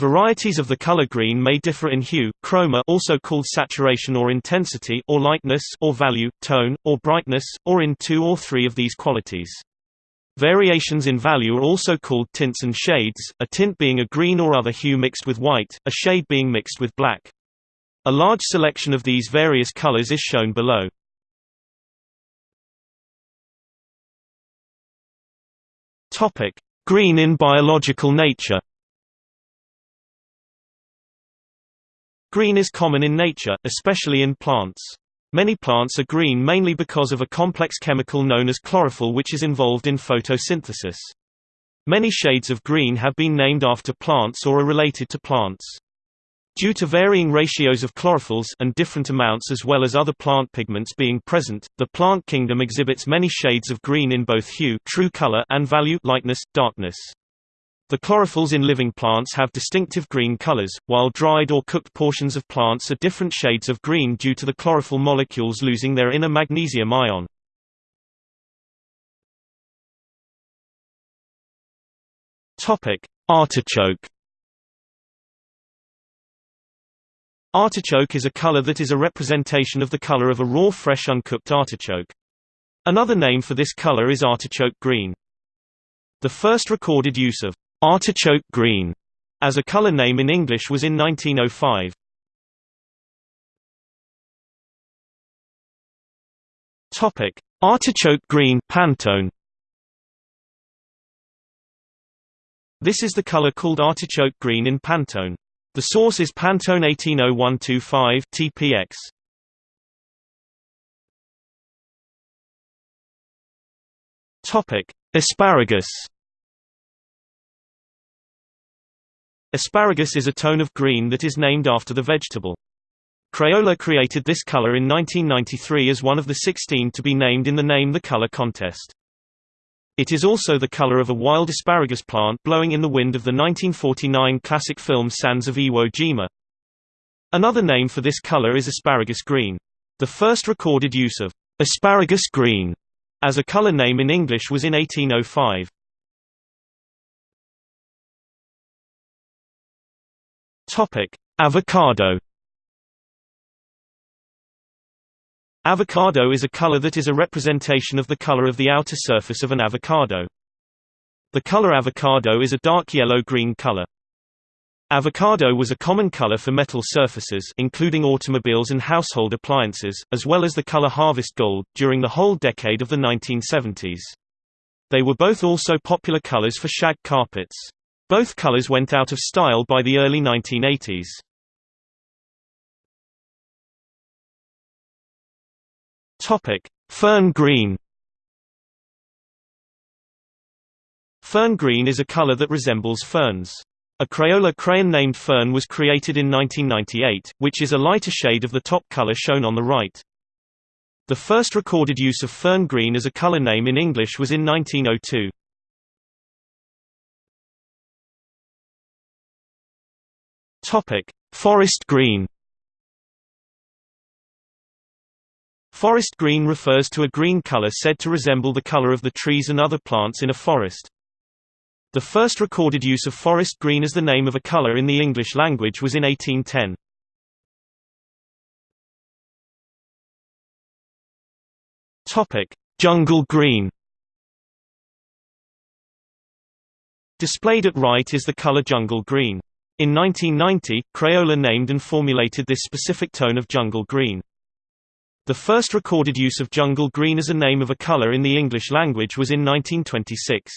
Varieties of the color green may differ in hue, chroma also called saturation or intensity or lightness or value, tone, or brightness, or in two or three of these qualities. Variations in value are also called tints and shades, a tint being a green or other hue mixed with white, a shade being mixed with black. A large selection of these various colors is shown below. Green in biological nature. Green is common in nature, especially in plants. Many plants are green mainly because of a complex chemical known as chlorophyll which is involved in photosynthesis. Many shades of green have been named after plants or are related to plants. Due to varying ratios of chlorophylls and different amounts as well as other plant pigments being present, the plant kingdom exhibits many shades of green in both hue true color and value lightness, darkness. The chlorophylls in living plants have distinctive green colors, while dried or cooked portions of plants are different shades of green due to the chlorophyll molecules losing their inner magnesium ion. Artichoke. Artichoke is a color that is a representation of the color of a raw fresh uncooked artichoke. Another name for this color is artichoke green. The first recorded use of Artichoke green as a color name in English was in 1905. Topic: Artichoke green Pantone. This is the color called artichoke green in Pantone. The source is Pantone 180125 TPX. Topic: Asparagus. Asparagus is a tone of green that is named after the vegetable. Crayola created this color in 1993 as one of the 16 to be named in the Name the Color contest. It is also the color of a wild asparagus plant blowing in the wind of the 1949 classic film Sands of Iwo Jima. Another name for this color is asparagus green. The first recorded use of asparagus green as a color name in English was in 1805. Topic: Avocado. Avocado is a color that is a representation of the color of the outer surface of an avocado. The color avocado is a dark yellow-green color. Avocado was a common color for metal surfaces including automobiles and household appliances, as well as the color harvest gold, during the whole decade of the 1970s. They were both also popular colors for shag carpets. Both colors went out of style by the early 1980s. Topic: Fern green. Fern green is a color that resembles ferns. A Crayola crayon named Fern was created in 1998, which is a lighter shade of the top color shown on the right. The first recorded use of fern green as a color name in English was in 1902. Topic: Forest green. Forest green refers to a green color said to resemble the color of the trees and other plants in a forest. The first recorded use of forest green as the name of a color in the English language was in 1810. Topic: Jungle green. Displayed at right is the color jungle green. In 1990, Crayola named and formulated this specific tone of jungle green. The first recorded use of jungle green as a name of a color in the English language was in 1926.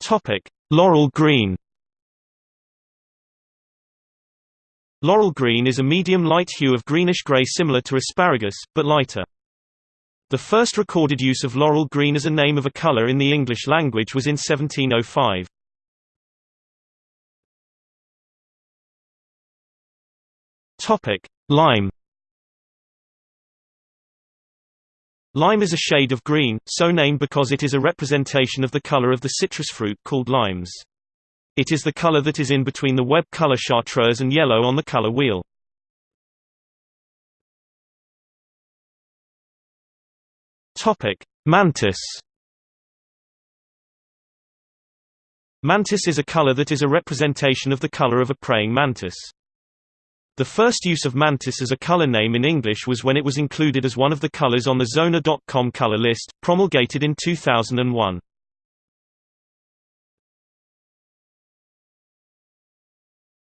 Topic: Laurel green. Laurel green is a medium light hue of greenish-gray similar to asparagus, but lighter. The first recorded use of laurel green as a name of a color in the English language was in 1705. Topic: Lime. Lime is a shade of green, so named because it is a representation of the color of the citrus fruit called limes. It is the color that is in between the web color chartreuse and yellow on the color wheel. Topic: Mantis. Mantis is a color that is a representation of the color of a praying mantis. The first use of mantis as a color name in English was when it was included as one of the colors on the Xona.com color list, promulgated in 2001.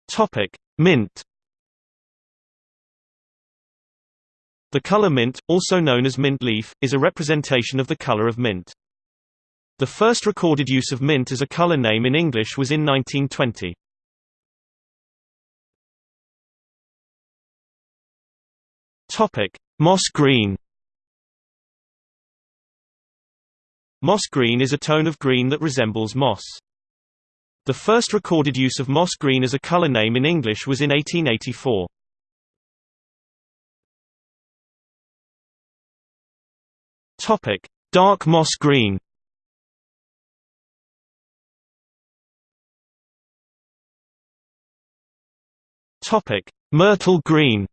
Topic: Mint. The color mint, also known as mint leaf, is a representation of the color of mint. The first recorded use of mint as a color name in English was in 1920. Topic: Moss green. Moss green is a tone of green that resembles moss. The first recorded use of moss green as a color name in English was in 1884. Topic: Dark moss green. Topic: Myrtle green.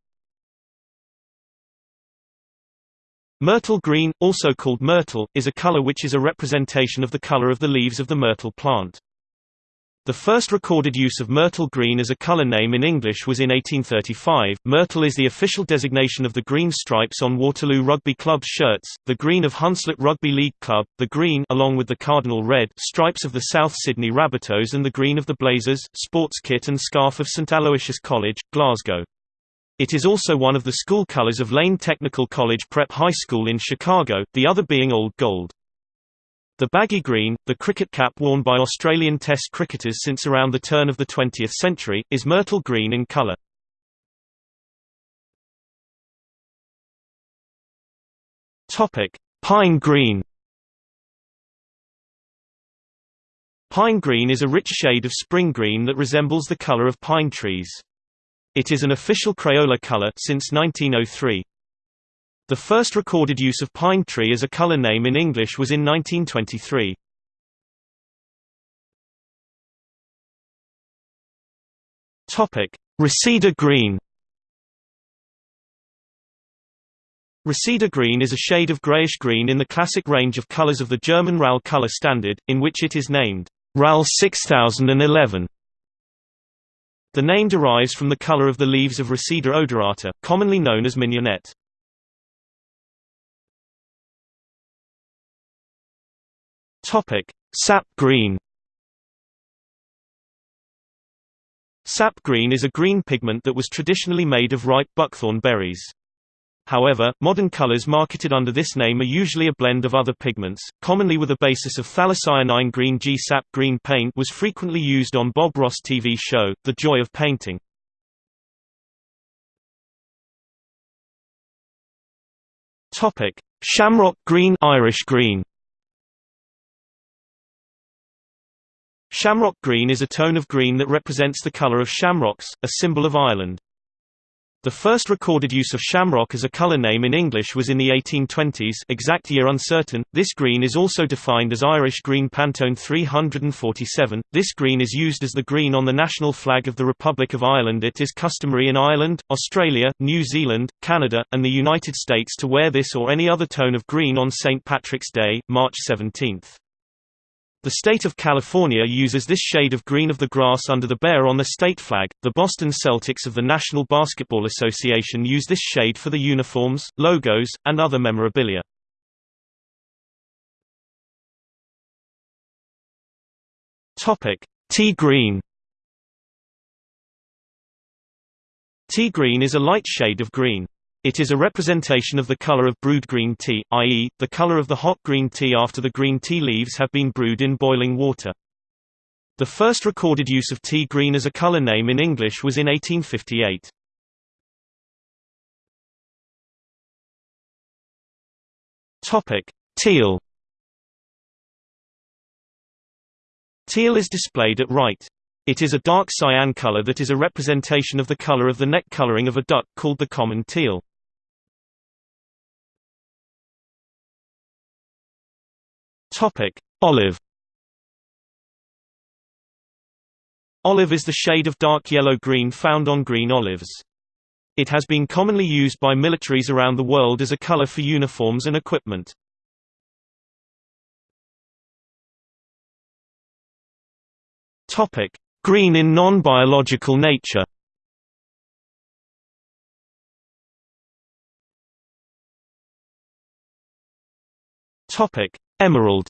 Myrtle green, also called myrtle, is a color which is a representation of the color of the leaves of the myrtle plant. The first recorded use of myrtle green as a color name in English was in 1835. Myrtle is the official designation of the green stripes on Waterloo Rugby Club's shirts, the green of Hunslet Rugby League Club, the green along with the cardinal red stripes of the South Sydney Rabbitohs and the green of the Blazers, sports kit and scarf of St Aloysius College, Glasgow. It is also one of the school colors of Lane Technical College Prep High School in Chicago, the other being Old Gold. The baggy green, the cricket cap worn by Australian Test cricketers since around the turn of the 20th century, is myrtle green in colour. Pine green Pine green is a rich shade of spring green that resembles the color of pine trees. It is an official Crayola color since 1903. The first recorded use of pine tree as a color name in English was in 1923. Topic: Reseda green. Reseda green is a shade of grayish-green in the classic range of colors of the German RAL color standard, in which it is named RAL 6011. The name derives from the color of the leaves of Reseda odorata, commonly known as mignonette. Topic: Sap green. Sap green is a green pigment that was traditionally made of ripe buckthorn berries. However, modern colors marketed under this name are usually a blend of other pigments, commonly with a basis of phthalocyanine green G. Sap green paint was frequently used on Bob Ross' TV show, The Joy of Painting. Shamrock green Irish green Shamrock green is a tone of green that represents the color of shamrocks, a symbol of Ireland. The first recorded use of shamrock as a color name in English was in the 1820s exact year uncertain. This green is also defined as Irish green Pantone 347. This green is used as the green on the national flag of the Republic of Ireland. It is customary in Ireland, Australia, New Zealand, Canada, and the United States to wear this or any other tone of green on St. Patrick's Day, March 17. The state of California uses this shade of green of the grass under the bear on the state flag. The Boston Celtics of the National Basketball Association use this shade for the uniforms, logos, and other memorabilia. Topic: Tea green. Tea green is a light shade of green. It is a representation of the color of brewed green tea, i.e., the color of the hot green tea after the green tea leaves have been brewed in boiling water. The first recorded use of tea green as a color name in English was in 1858. Topic: Teal. Teal is displayed at right. It is a dark cyan color that is a representation of the color of the neck coloring of a duck called the common teal. Topic: Olive. Olive is the shade of dark yellow-green found on green olives. It has been commonly used by militaries around the world as a color for uniforms and equipment. Topic: Green in non-biological nature. Topic: Emerald.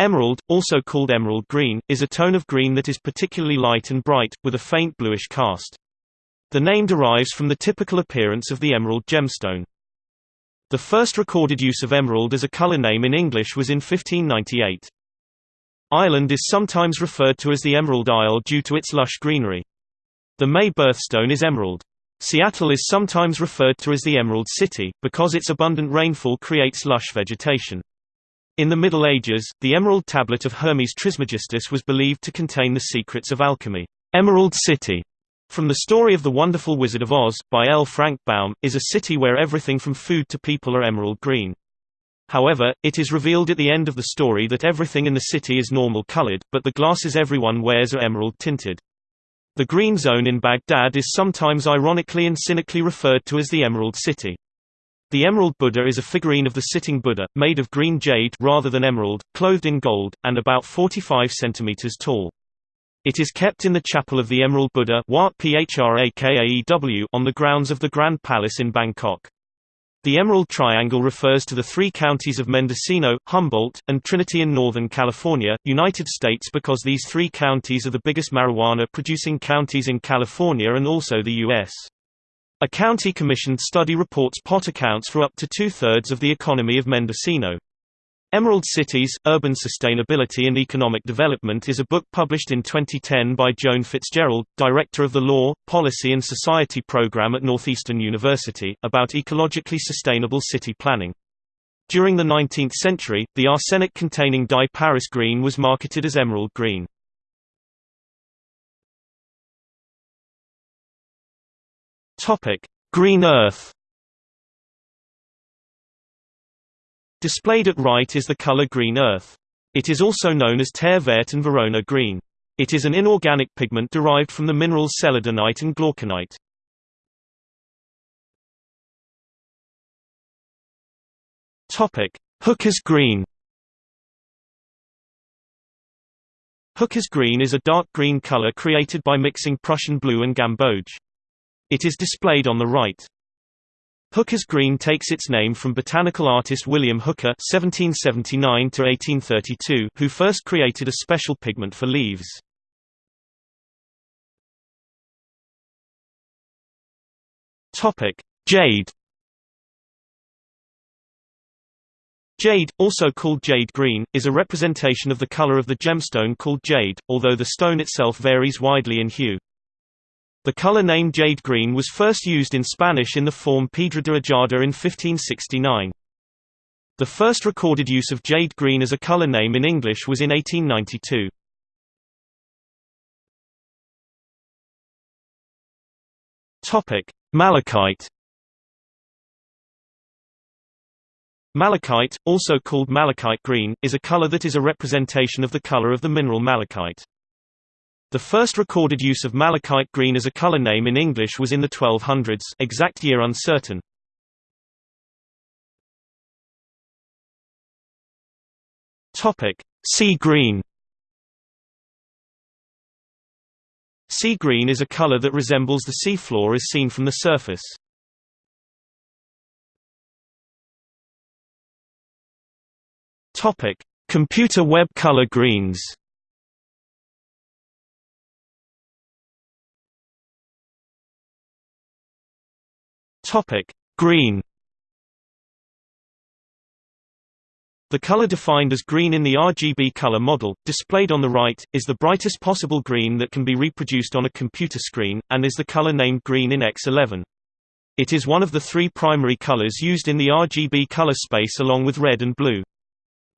Emerald, also called emerald green, is a tone of green that is particularly light and bright, with a faint bluish cast. The name derives from the typical appearance of the emerald gemstone. The first recorded use of emerald as a color name in English was in 1598. Ireland is sometimes referred to as the Emerald Isle due to its lush greenery. The May birthstone is emerald. Seattle is sometimes referred to as the Emerald City, because its abundant rainfall creates lush vegetation. In the Middle Ages, the emerald tablet of Hermes Trismegistus was believed to contain the secrets of alchemy. Emerald City, from the story of The Wonderful Wizard of Oz, by L. Frank Baum, is a city where everything from food to people are emerald green. However, it is revealed at the end of the story that everything in the city is normal colored, but the glasses everyone wears are emerald tinted. The Green Zone in Baghdad is sometimes ironically and cynically referred to as the Emerald City. The Emerald Buddha is a figurine of the sitting Buddha, made of green jade rather than emerald, clothed in gold, and about 45 centimeters tall. It is kept in the chapel of the Emerald Buddha on the grounds of the Grand Palace in Bangkok. The Emerald Triangle refers to the three counties of Mendocino, Humboldt, and Trinity in Northern California, United States because these three counties are the biggest marijuana-producing counties in California and also the U.S. A county-commissioned study reports pot accounts for up to two-thirds of the economy of Mendocino. Emerald Cities, Urban Sustainability and Economic Development is a book published in 2010 by Joan Fitzgerald, director of the Law, Policy and Society program at Northeastern University, about ecologically sustainable city planning. During the 19th century, the arsenic-containing dye Paris green was marketed as emerald green. Green Earth Displayed at right is the color green earth. It is also known as terre verte and Verona green. It is an inorganic pigment derived from the minerals celadonite and glauconite. Topic: Hooker's green. Hooker's green is a dark green color created by mixing Prussian blue and gamboge. It is displayed on the right. Hooker's green takes its name from botanical artist William Hooker (1779–1832), who first created a special pigment for leaves. Topic: Jade. Jade, also called jade green, is a representation of the color of the gemstone called jade, although the stone itself varies widely in hue. The color name jade green was first used in Spanish in the form piedra de rayada in 1569. The first recorded use of jade green as a color name in English was in 1892. Topic: Malachite. Malachite, also called malachite green, is a color that is a representation of the color of the mineral malachite. The first recorded use of malachite green as a color name in English was in the 1200s exact year uncertain. Sea green Sea green is a color that resembles the sea floor as seen from the surface. Computer web color greens Topic: Green. The color defined as green in the RGB color model, displayed on the right, is the brightest possible green that can be reproduced on a computer screen, and is the color named green in X11. It is one of the three primary colors used in the RGB color space along with red and blue.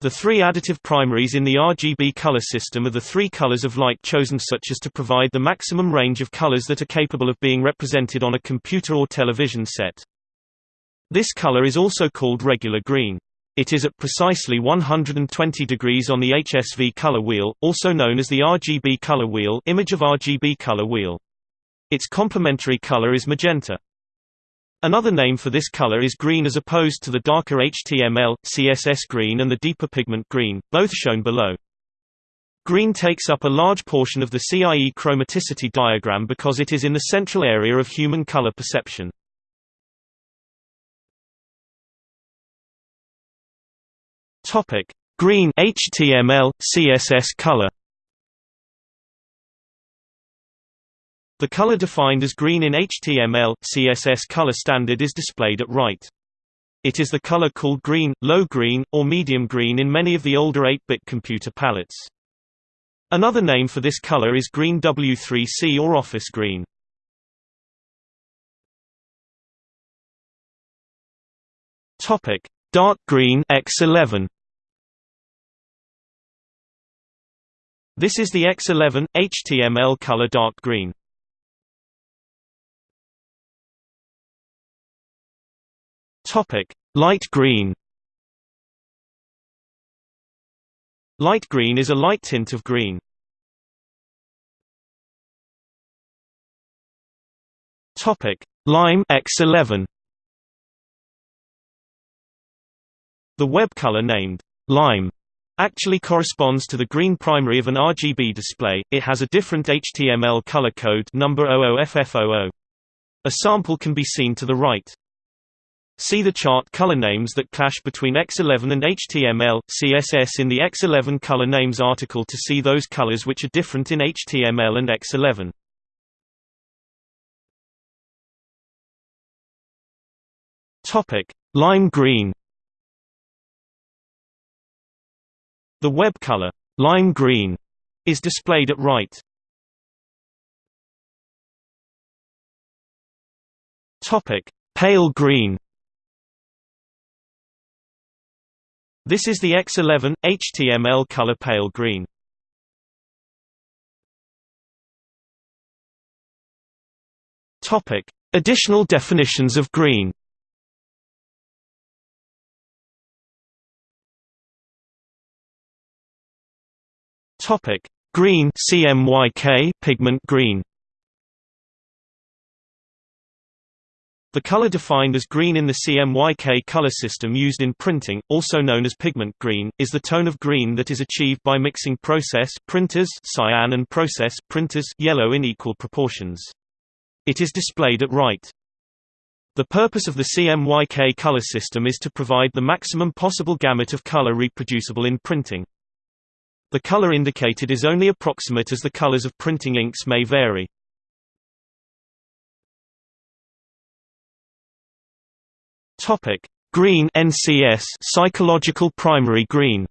The three additive primaries in the RGB color system are the three colors of light chosen such as to provide the maximum range of colors that are capable of being represented on a computer or television set. This color is also called regular green. It is at precisely 120 degrees on the HSV color wheel, also known as the RGB color wheel image of RGB color wheel. Its complementary color is magenta. Another name for this color is green as opposed to the darker HTML, CSS green and the deeper pigment green, both shown below. Green takes up a large portion of the CIE chromaticity diagram because it is in the central area of human color perception. Topic: Green HTML CSS color. The color defined as green in HTML CSS color standard is displayed at right. It is the color called green, low green, or medium green in many of the older 8-bit computer palettes. Another name for this color is green W3C or office green. Topic: Dark green X11. This is the X11 HTML color dark green. Topic: Light green. Light green is a light tint of green. Topic: Lime X11. The web color named lime actually corresponds to the green primary of an RGB display, it has a different HTML color code number 00FF00. A sample can be seen to the right. See the chart color names that clash between X11 and HTML, CSS in the X11 color names article to see those colors which are different in HTML and X11. Topic: Lime green The web color, lime green, is displayed at right. Topic: Pale green. This is the X11 HTML color pale green. Topic: Additional definitions of green. Topic: Green CMYK pigment green. The color defined as green in the CMYK color system used in printing, also known as pigment green, is the tone of green that is achieved by mixing process printers cyan and process printers yellow in equal proportions. It is displayed at right. The purpose of the CMYK color system is to provide the maximum possible gamut of color reproducible in printing. The color indicated is only approximate as the colors of printing inks may vary. Topic: Green NCS psychological primary green.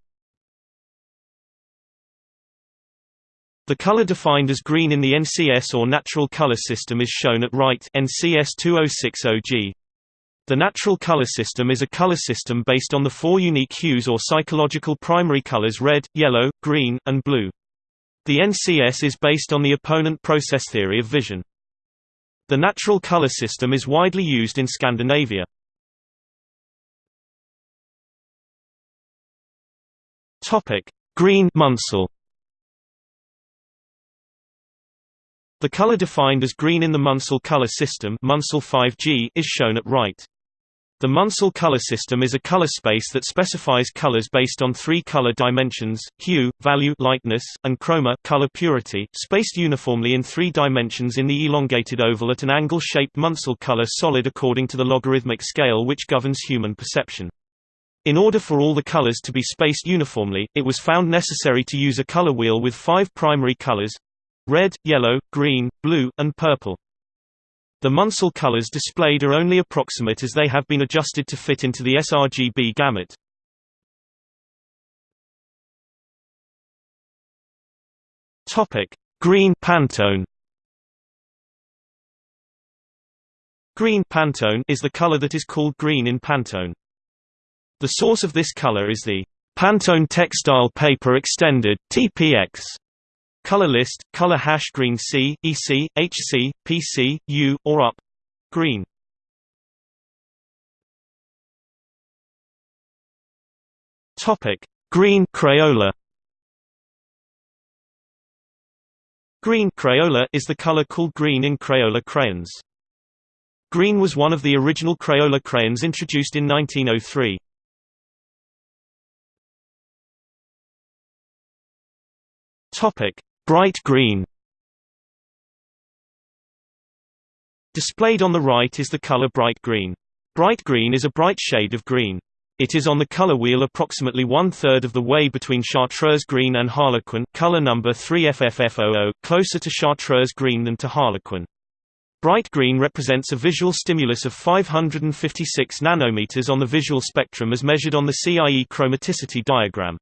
The color defined as green in the NCS or natural color system is shown at right NCS 2060G. The natural color system is a color system based on the four unique hues or psychological primary colors red, yellow, green, and blue. The NCS is based on the opponent process theory of vision. The natural color system is widely used in Scandinavia. Topic: Green Munsell. The color defined as green in the Munsell color system Munsell 5G is shown at right. The Munsell color system is a color space that specifies colors based on three color dimensions: hue, value, lightness, and chroma, color purity, spaced uniformly in three dimensions in the elongated oval at an angle-shaped Munsell color solid according to the logarithmic scale which governs human perception. In order for all the colors to be spaced uniformly, it was found necessary to use a color wheel with five primary colors red, yellow, green, blue, and purple. The Munsell colors displayed are only approximate as they have been adjusted to fit into the sRGB gamut. Green Pantone. Green Pantone is the color that is called green in Pantone. The source of this color is the Pantone Textile Paper Extended (TPX) Color list, color hash green C, EC, HC, PC, U, or UP. Green. Topic: Green Crayola. Green Crayola is the color called green in Crayola crayons. Green was one of the original Crayola crayons introduced in 1903. Topic: Bright green. Displayed on the right is the color bright green. Bright green is a bright shade of green. It is on the color wheel approximately one-third of the way between chartreuse green and harlequin color number 3FFF00, closer to chartreuse green than to harlequin. Bright green represents a visual stimulus of 556 nanometers on the visual spectrum as measured on the CIE chromaticity diagram.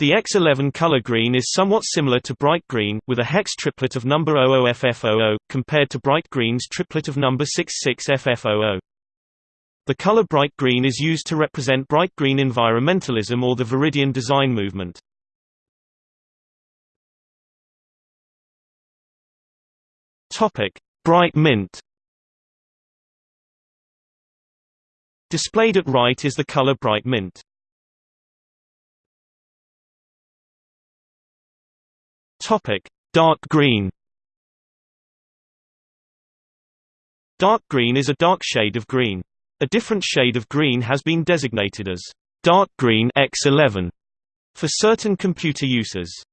The X11 color green is somewhat similar to bright green, with a hex triplet of number 00FF00, compared to bright green's triplet of number 66FF00. The color bright green is used to represent bright green environmentalism or the Viridian design movement. Bright mint. Displayed at right is the color bright mint. Topic: Dark green. Dark green is a dark shade of green. A different shade of green has been designated as dark green X11 for certain computer uses.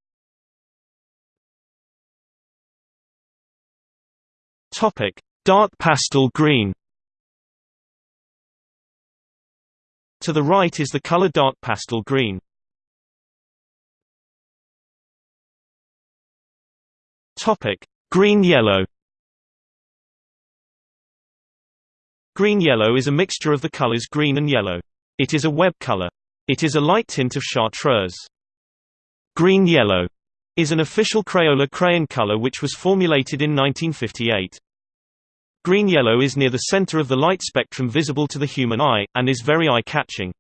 Topic: Dark pastel green. To the right is the color dark pastel green. Topic: Green yellow. Green-yellow is a mixture of the colors green and yellow. It is a web color. It is a light tint of chartreuse. Green-yellow is an official Crayola crayon color which was formulated in 1958. Green-yellow is near the center of the light spectrum visible to the human eye, and is very eye-catching.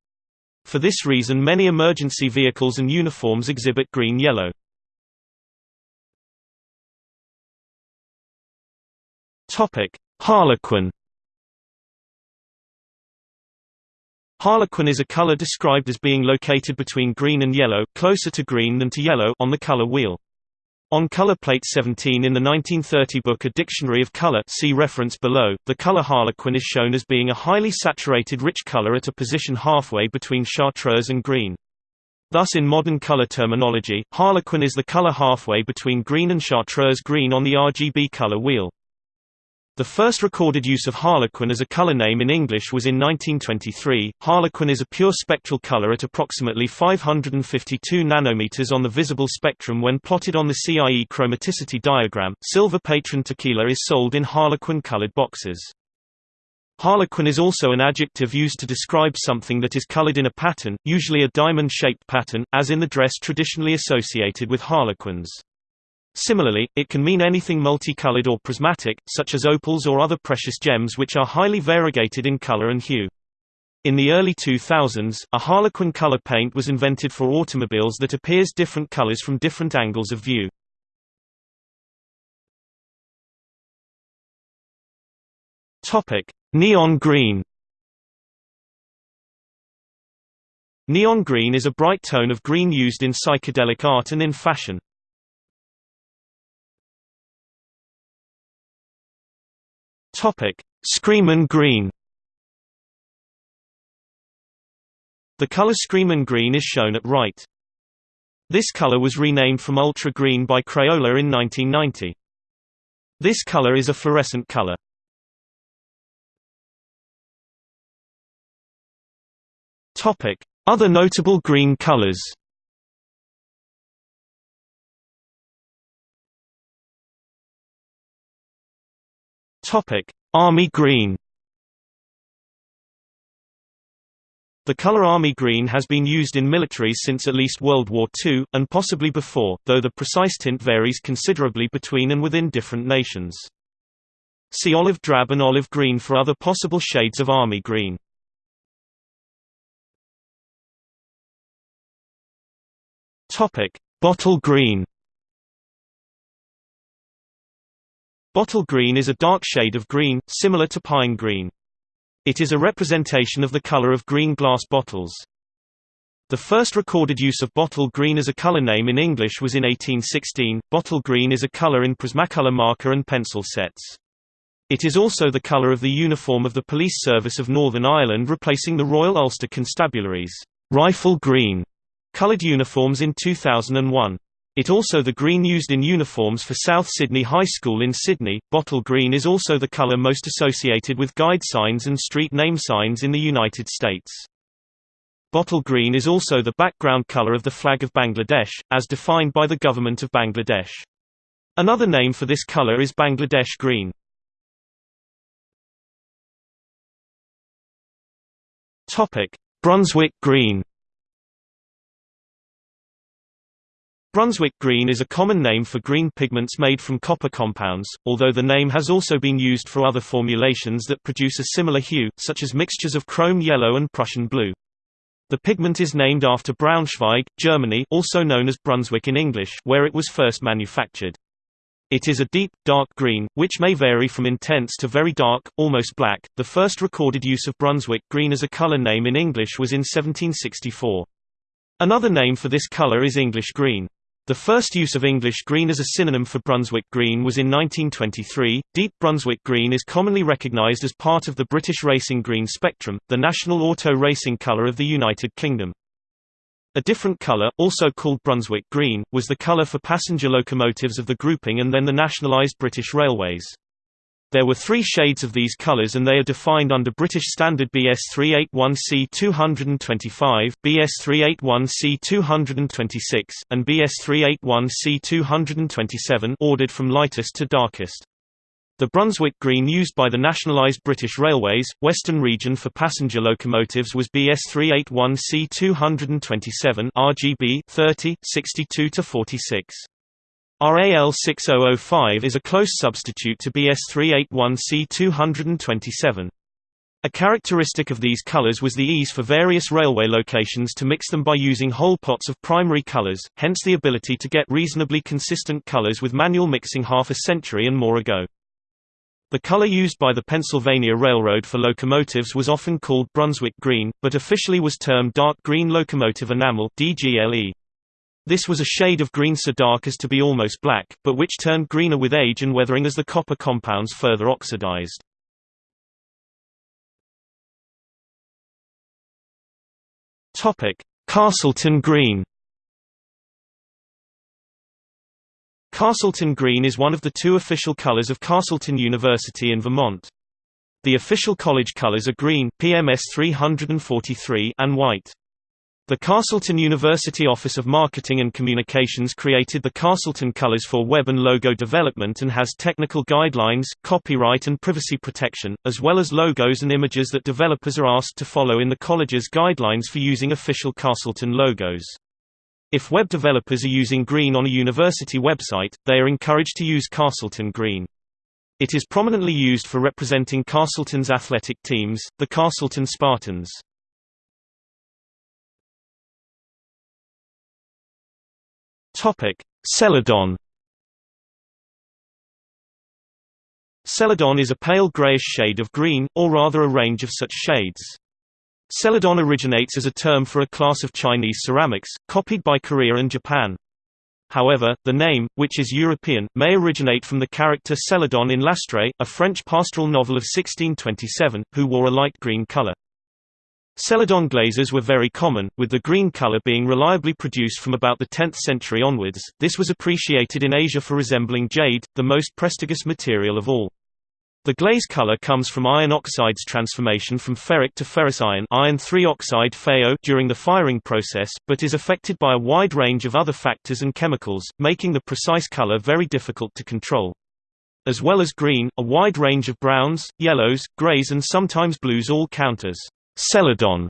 For this reason many emergency vehicles and uniforms exhibit green-yellow. Harlequin Harlequin is a color described as being located between green and yellow, closer to green than to yellow on the color wheel. On color plate 17 in the 1930 book A Dictionary of Color see reference below, the color harlequin is shown as being a highly saturated rich color at a position halfway between chartreuse and green. Thus in modern color terminology, harlequin is the color halfway between green and chartreuse green on the RGB color wheel. The first recorded use of harlequin as a color name in English was in 1923. Harlequin is a pure spectral color at approximately 552 nanometers on the visible spectrum when plotted on the CIE chromaticity diagram. Silver Patron tequila is sold in harlequin colored boxes. Harlequin is also an adjective used to describe something that is colored in a pattern, usually a diamond-shaped pattern, as in the dress traditionally associated with harlequins. Similarly, it can mean anything multicolored or prismatic, such as opals or other precious gems which are highly variegated in color and hue. In the early 2000s, a harlequin color paint was invented for automobiles that appears different colors from different angles of view. Neon green. Neon green is a bright tone of green used in psychedelic art and in fashion. Topic: Screamin' green. The color Screamin' green is shown at right. This color was renamed from ultra green by Crayola in 1990. This color is a fluorescent color. Topic: Other notable green colors. Topic: Army green. The color army green has been used in militaries since at least World War II, and possibly before, though the precise tint varies considerably between and within different nations. See olive drab and olive green for other possible shades of army green. Bottle green Bottle green is a dark shade of green, similar to pine green. It is a representation of the color of green glass bottles. The first recorded use of bottle green as a color name in English was in 1816. Bottle green is a color in Prismacolor marker and pencil sets. It is also the color of the uniform of the Police Service of Northern Ireland replacing the Royal Ulster Constabulary's rifle green colored uniforms in 2001. It also the green used in uniforms for South Sydney High School in Sydney. Bottle green is also the color most associated with guide signs and street name signs in the United States. Bottle green is also the background color of the flag of Bangladesh, as defined by the government of Bangladesh. Another name for this color is Bangladesh green. Brunswick green. Brunswick green is a common name for green pigments made from copper compounds, although the name has also been used for other formulations that produce a similar hue, such as mixtures of chrome yellow and Prussian blue. The pigment is named after Braunschweig, Germany also known as Brunswick in English where it was first manufactured. It is a deep, dark green, which may vary from intense to very dark, almost black. The first recorded use of Brunswick green as a color name in English was in 1764. Another name for this color is English green. The first use of English green as a synonym for Brunswick green was in 1923. Deep Brunswick green is commonly recognized as part of the British racing green spectrum, the national auto racing color of the United Kingdom. A different color, also called Brunswick green, was the color for passenger locomotives of the grouping and then the nationalized British Railways. There were three shades of these colors and they are defined under British Standard BS 381C 225, BS 381C 226, and BS 381C 227 ordered from lightest to darkest. The Brunswick green used by the nationalised British Railways, Western Region for passenger locomotives was BS 381C 227 RGB 30, 62-46. RAL 6005 is a close substitute to BS 381C 227. A characteristic of these colors was the ease for various railway locations to mix them by using whole pots of primary colors, hence the ability to get reasonably consistent colors with manual mixing half a century and more ago. The color used by the Pennsylvania Railroad for locomotives was often called Brunswick green, but officially was termed dark green locomotive enamel DGLE. This was a shade of green so dark as to be almost black, but which turned greener with age and weathering as the copper compounds further oxidized. Castleton green. Castleton green is one of the two official colors of Castleton University in Vermont. The official college colors are green PMS 343 and white. The Castleton University Office of Marketing and Communications created the Castleton colors for web and logo development and has technical guidelines, copyright and privacy protection, as well as logos and images that developers are asked to follow in the college's guidelines for using official Castleton logos. If web developers are using green on a university website, they are encouraged to use Castleton green. It is prominently used for representing Castleton's athletic teams, the Castleton Spartans. Topic: Celadon. Celadon is a pale grayish shade of green, or rather a range of such shades. Celadon originates as a term for a class of Chinese ceramics, copied by Korea and Japan. However, the name, which is European, may originate from the character Celadon in L'Astrée, a French pastoral novel of 1627, who wore a light green color. Celadon glazes were very common, with the green color being reliably produced from about the 10th century onwards. This was appreciated in Asia for resembling jade, the most prestigious material of all. The glaze color comes from iron oxide's transformation from ferric to ferrous iron, iron 3 oxide FeO during the firing process, but is affected by a wide range of other factors and chemicals, making the precise color very difficult to control. As well as green, a wide range of browns, yellows, grays and sometimes blues all count as Celadon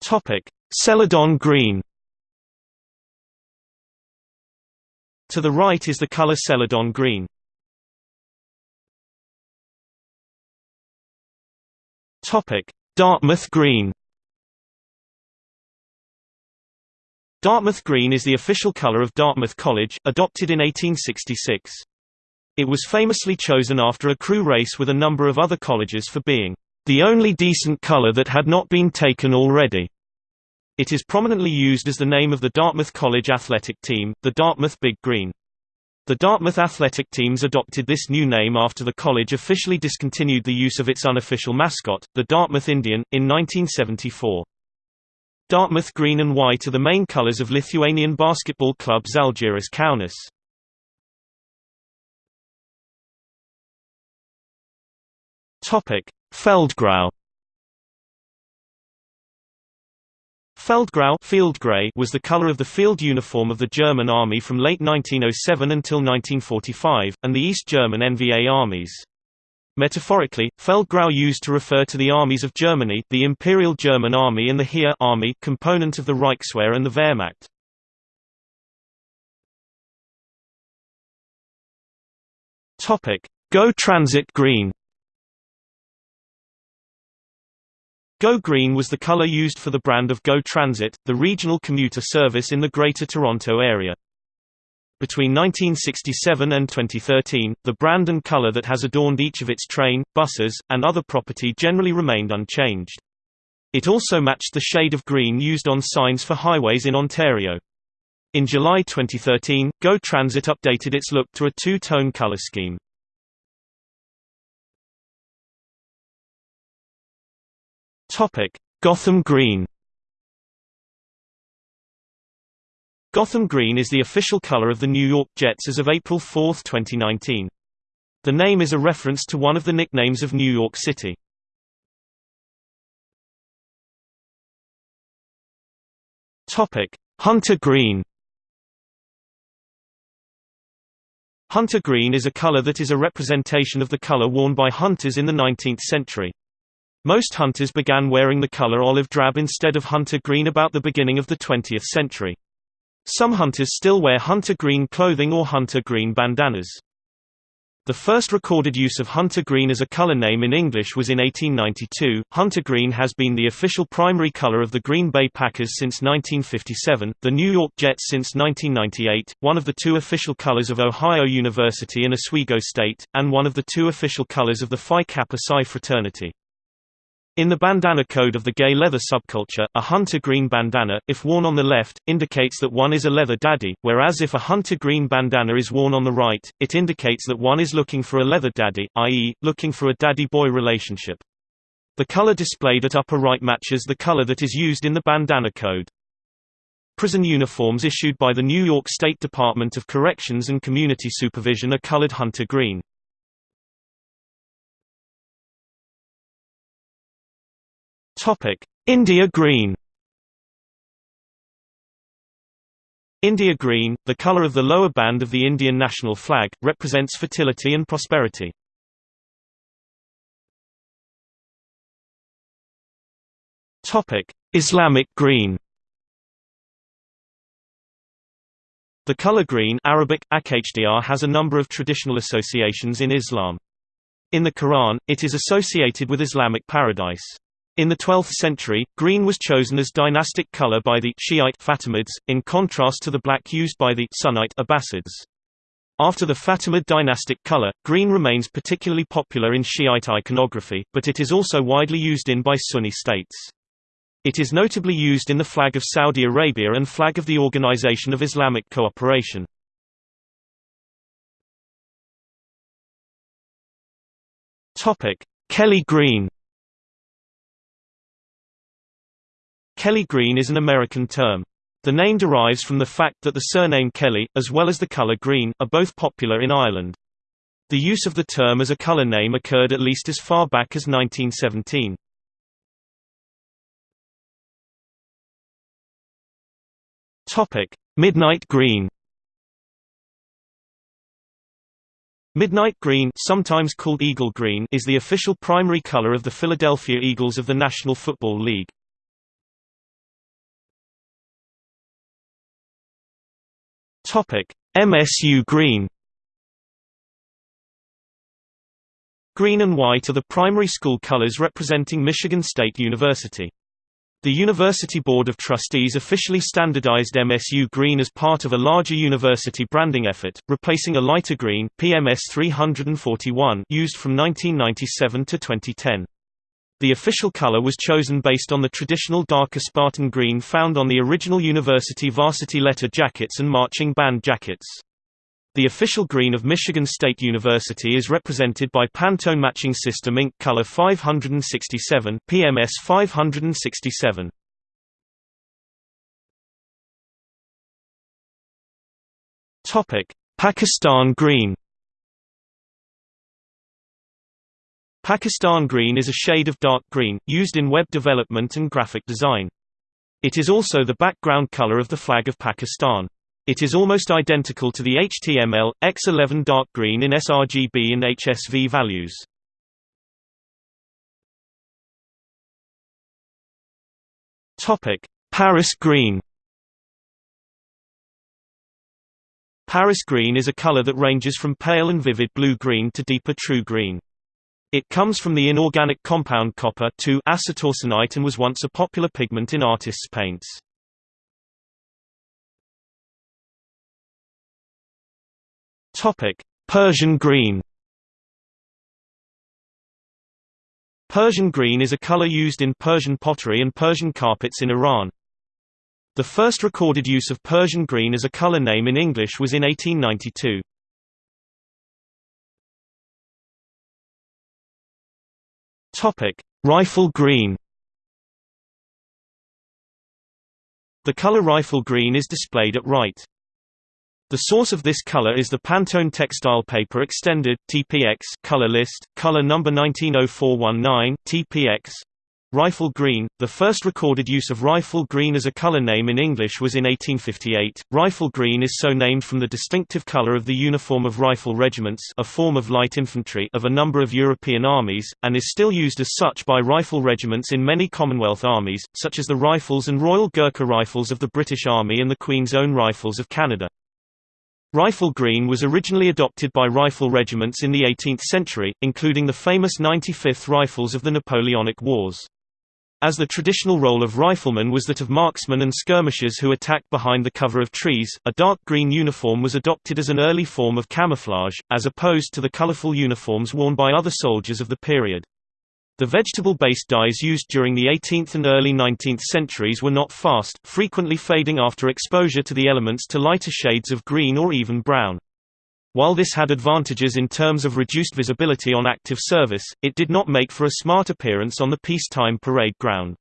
Topic: Celadon green. To the right is the color Celadon green. Topic: Dartmouth green. Dartmouth green is the official color of Dartmouth College, adopted in 1866. It was famously chosen after a crew race with a number of other colleges for being the only decent color that had not been taken already. It is prominently used as the name of the Dartmouth College athletic team, the Dartmouth Big Green. The Dartmouth athletic teams adopted this new name after the college officially discontinued the use of its unofficial mascot, the Dartmouth Indian, in 1974. Dartmouth green and white are the main colors of Lithuanian basketball club Žalgiris Kaunas. Topic: Feldgrau. Feldgrau field gray was the color of the field uniform of the German army from late 1907 until 1945, and the East German NVA armies. Metaphorically, Feldgrau used to refer to the armies of Germany, the Imperial German Army and the Heer army component of the Reichswehr and the Wehrmacht. Go Transit Green. Go Green was the color used for the brand of Go Transit, the regional commuter service in the Greater Toronto area. Between 1967 and 2013, the brand and color that has adorned each of its train, buses, and other property generally remained unchanged. It also matched the shade of green used on signs for highways in Ontario. In July 2013, Go Transit updated its look to a two-tone color scheme. Gotham Green Gotham Green is the official color of the New York Jets as of April 4, 2019. The name is a reference to one of the nicknames of New York City. Topic: Hunter Green. Hunter green is a color that is a representation of the color worn by hunters in the 19th century. Most hunters began wearing the color olive drab instead of hunter green about the beginning of the 20th century. Some hunters still wear hunter green clothing or hunter green bandanas. The first recorded use of hunter green as a color name in English was in 1892. Hunter green has been the official primary color of the Green Bay Packers since 1957, the New York Jets since 1998, one of the two official colors of Ohio University and Oswego State, and one of the two official colors of the Phi Kappa Psi fraternity. In the bandana code of the gay leather subculture, a hunter green bandana, if worn on the left, indicates that one is a leather daddy, whereas if a hunter green bandana is worn on the right, it indicates that one is looking for a leather daddy, i.e., looking for a daddy-boy relationship. The color displayed at upper right matches the color that is used in the bandana code. Prison uniforms issued by the New York State Department of Corrections and Community Supervision are colored hunter green. India green. India green, the color of the lower band of the Indian national flag, represents fertility and prosperity. Topic: Islamic green. The color green Arabic, akhdr has a number of traditional associations in Islam. In the Quran, it is associated with Islamic paradise. In the 12th century, green was chosen as dynastic color by the Shiite Fatimids, in contrast to the black used by the Sunnite Abbasids. After the Fatimid dynastic color, green remains particularly popular in Shiite iconography, but it is also widely used in by Sunni states. It is notably used in the flag of Saudi Arabia and flag of the Organization of Islamic Cooperation. Kelly green Kelly green is an American term. The name derives from the fact that the surname Kelly, as well as the color green, are both popular in Ireland. The use of the term as a color name occurred at least as far back as 1917. Topic: Midnight green. Midnight green, sometimes called eagle green, is the official primary color of the Philadelphia Eagles of the National Football League. MSU Green. Green and white are the primary school colors representing Michigan State University. The University Board of Trustees officially standardized MSU green as part of a larger university branding effort, replacing a lighter green PMS 341 used from 1997 to 2010. The official color was chosen based on the traditional darker Spartan green found on the original university varsity letter jackets and marching band jackets. The official green of Michigan State University is represented by Pantone Matching System Inc. Color 567 PMS 567. Topic: Pakistan Green. Pakistan green is a shade of dark green, used in web development and graphic design. It is also the background color of the flag of Pakistan. It is almost identical to the HTML, X11 dark green in sRGB and HSV values. Paris green Paris green is a color that ranges from pale and vivid blue-green to deeper true green. It comes from the inorganic compound copper acetoarsenite and was once a popular pigment in artists' paints. Persian green. Persian green is a color used in Persian pottery and Persian carpets in Iran. The first recorded use of Persian green as a color name in English was in 1892. Topic: Rifle green. The color rifle green is displayed at right. The source of this color is the Pantone Textile Paper Extended (TPX) color list, color number 190419 (TPX). Rifle green, the first recorded use of rifle green as a color name in English was in 1858. Rifle green is so named from the distinctive color of the uniform of rifle regiments a form of light infantry of a number of European armies, and is still used as such by rifle regiments in many Commonwealth armies, such as the Rifles and Royal Gurkha Rifles of the British Army and the Queen's Own Rifles of Canada. Rifle green was originally adopted by rifle regiments in the 18th century, including the famous 95th Rifles of the Napoleonic Wars. As the traditional role of riflemen was that of marksmen and skirmishers who attacked behind the cover of trees, a dark green uniform was adopted as an early form of camouflage, as opposed to the colorful uniforms worn by other soldiers of the period. The vegetable-based dyes used during the 18th and early 19th centuries were not fast, frequently fading after exposure to the elements to lighter shades of green or even brown. While this had advantages in terms of reduced visibility on active service, it did not make for a smart appearance on the peacetime parade ground.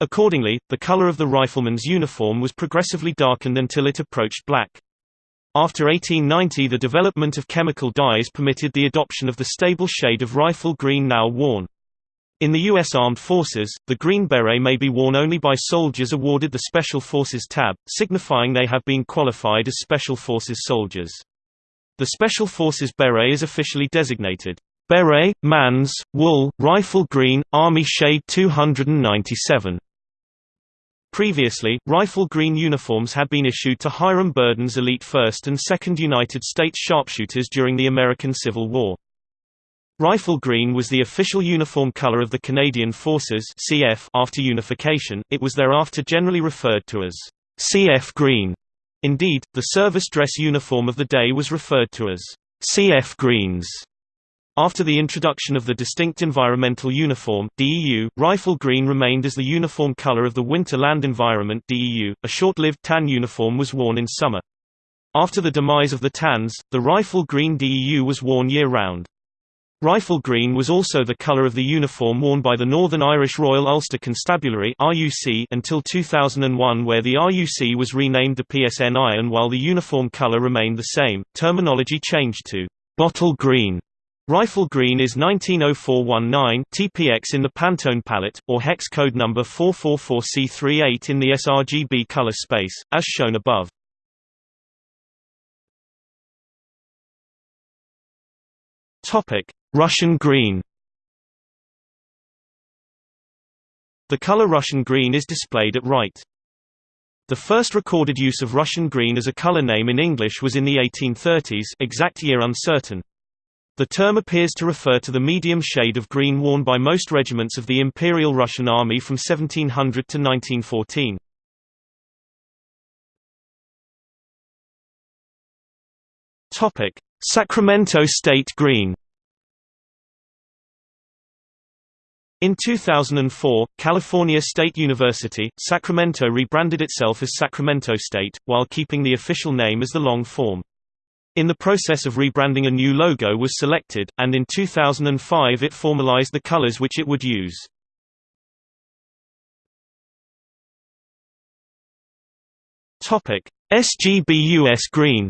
Accordingly, the color of the rifleman's uniform was progressively darkened until it approached black. After 1890 the development of chemical dyes permitted the adoption of the stable shade of rifle green now worn. In the U.S. Armed Forces, the green beret may be worn only by soldiers awarded the Special Forces tab, signifying they have been qualified as Special Forces soldiers. The Special Forces beret is officially designated Beret, Mans, Wool, Rifle Green, Army Shade 297. Previously, rifle green uniforms had been issued to Hiram Berdan's elite 1st and 2nd United States sharpshooters during the American Civil War. Rifle green was the official uniform color of the Canadian Forces CF after unification, it was thereafter generally referred to as CF green. Indeed, the service dress uniform of the day was referred to as CF Greens. After the introduction of the Distinct Environmental Uniform DEU, rifle green remained as the uniform color of the Winter Land Environment DEU. A short-lived tan uniform was worn in summer. After the demise of the tans, the rifle green DEU was worn year-round. Rifle green was also the colour of the uniform worn by the Northern Irish Royal Ulster Constabulary until 2001 where the RUC was renamed the PSNI and while the uniform colour remained the same, terminology changed to «bottle green». Rifle green is 190419 TPX in the Pantone palette, or hex code number 444C38 in the sRGB color space, as shown above. Topic Russian green The color Russian green is displayed at right. The first recorded use of Russian green as a color name in English was in the 1830s exact year uncertain. The term appears to refer to the medium shade of green worn by most regiments of the Imperial Russian Army from 1700 to 1914. Sacramento State Green In 2004, California State University, Sacramento rebranded itself as Sacramento State, while keeping the official name as the long form. In the process of rebranding a new logo was selected, and in 2005 it formalized the colors which it would use. SGBUS Green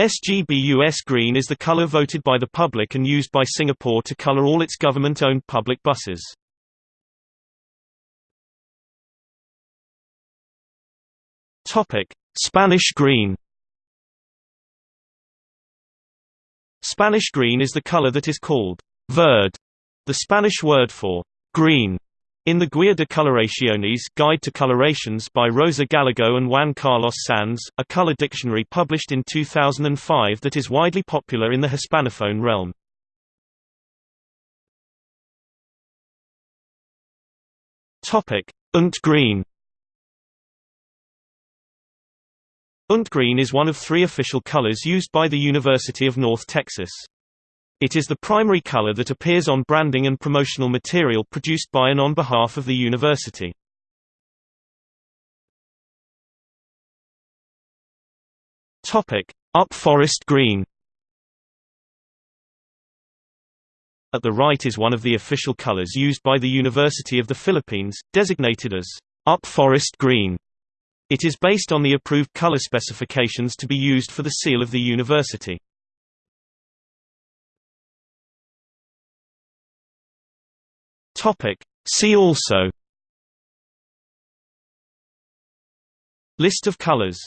SGBUS green is the color voted by the public and used by Singapore to color all its government-owned public buses. Topic: Spanish green. Spanish green is the color that is called verde, the Spanish word for green. In the Guía de Coloraciones Guide to Colorations by Rosa Gallego and Juan Carlos Sanz, a color dictionary published in 2005 that is widely popular in the Hispanophone realm. Unt green Unt green is one of three official colors used by the University of North Texas. It is the primary color that appears on branding and promotional material produced by and on behalf of the university. Up forest green At the right is one of the official colors used by the University of the Philippines, designated as up forest green. It is based on the approved color specifications to be used for the seal of the university. See also. List of colors